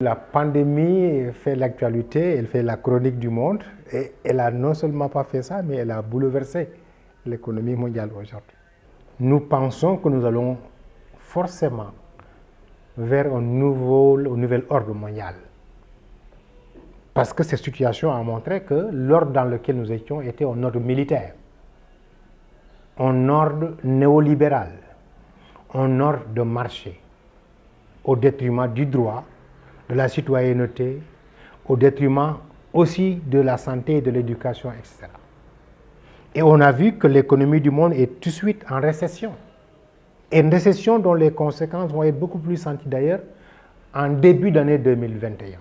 La pandémie fait l'actualité, elle fait la chronique du monde et elle a non seulement pas fait ça, mais elle a bouleversé l'économie mondiale aujourd'hui. Nous pensons que nous allons forcément vers un, un nouvel ordre mondial. Parce que cette situation a montré que l'ordre dans lequel nous étions était un ordre militaire, un ordre néolibéral, un ordre de marché, au détriment du droit, de la citoyenneté, au détriment aussi de la santé et de l'éducation, etc. Et on a vu que l'économie du monde est tout de suite en récession. Une récession dont les conséquences vont être beaucoup plus senties d'ailleurs en début d'année 2021.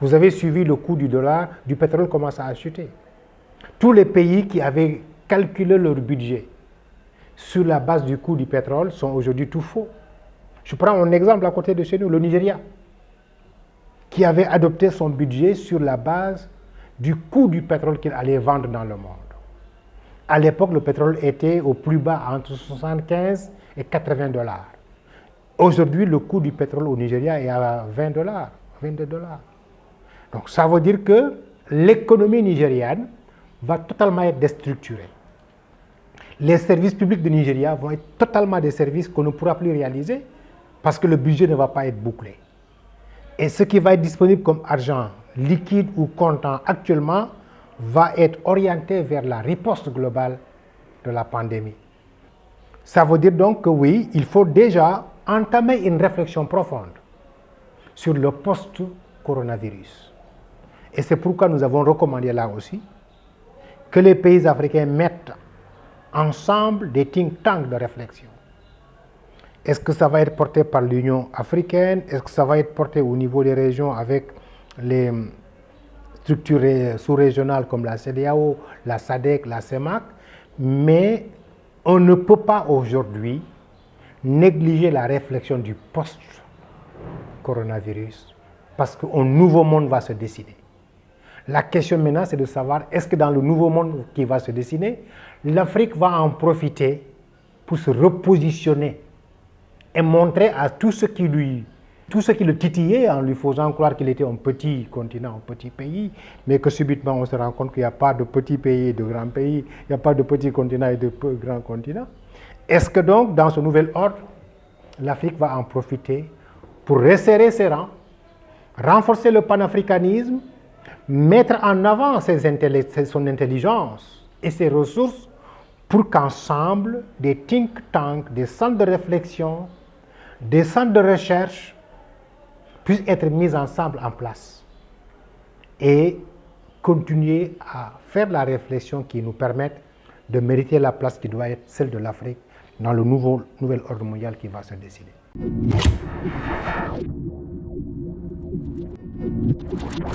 Vous avez suivi le coût du dollar, du pétrole commence à chuter. Tous les pays qui avaient calculé leur budget sur la base du coût du pétrole sont aujourd'hui tout faux. Je prends un exemple à côté de chez nous, le Nigeria, qui avait adopté son budget sur la base du coût du pétrole qu'il allait vendre dans le monde. À l'époque, le pétrole était au plus bas entre 75 et 80 dollars. Aujourd'hui, le coût du pétrole au Nigeria est à 20 dollars, 22 dollars. Donc ça veut dire que l'économie nigériane va totalement être déstructurée. Les services publics du Nigeria vont être totalement des services qu'on ne pourra plus réaliser parce que le budget ne va pas être bouclé. Et ce qui va être disponible comme argent liquide ou comptant actuellement va être orienté vers la riposte globale de la pandémie. Ça veut dire donc que oui, il faut déjà entamer une réflexion profonde sur le post-coronavirus. Et c'est pourquoi nous avons recommandé là aussi que les pays africains mettent ensemble des think tanks de réflexion. Est-ce que ça va être porté par l'Union africaine? Est-ce que ça va être porté au niveau des régions avec les structures sous-régionales comme la CDAO, la SADC, la CEMAC Mais on ne peut pas aujourd'hui négliger la réflexion du post-coronavirus parce qu'un nouveau monde va se dessiner. La question maintenant, c'est de savoir, est-ce que dans le nouveau monde qui va se dessiner, l'Afrique va en profiter pour se repositionner et montrer à tout ce qui lui tout ce qui le titillait en lui faisant croire qu'il était un petit continent, un petit pays, mais que subitement on se rend compte qu'il n'y a pas de petits pays et de grands pays, il n'y a pas de petits continents et de grands continents. Est-ce que donc, dans ce nouvel ordre, l'Afrique va en profiter pour resserrer ses rangs, renforcer le panafricanisme, mettre en avant son intelligence et ses ressources pour qu'ensemble, des think tanks, des centres de réflexion, des centres de recherche puissent être mis ensemble en place et continuer à faire la réflexion qui nous permette de mériter la place qui doit être celle de l'Afrique dans le nouvel ordre mondial qui va se décider.